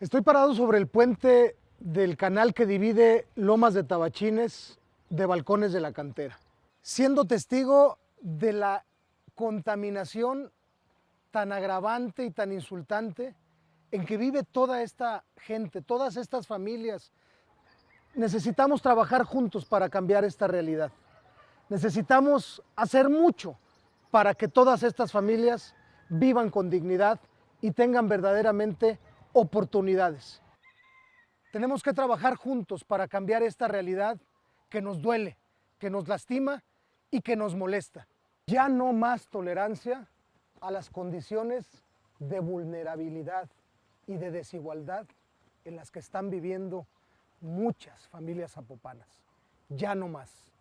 Estoy parado sobre el puente del canal que divide Lomas de Tabachines de Balcones de la Cantera, siendo testigo de la contaminación tan agravante y tan insultante en que vive toda esta gente, todas estas familias. Necesitamos trabajar juntos para cambiar esta realidad. Necesitamos hacer mucho para que todas estas familias vivan con dignidad y tengan verdaderamente oportunidades. Tenemos que trabajar juntos para cambiar esta realidad que nos duele, que nos lastima y que nos molesta. Ya no más tolerancia a las condiciones de vulnerabilidad y de desigualdad en las que están viviendo muchas familias zapopanas. Ya no más.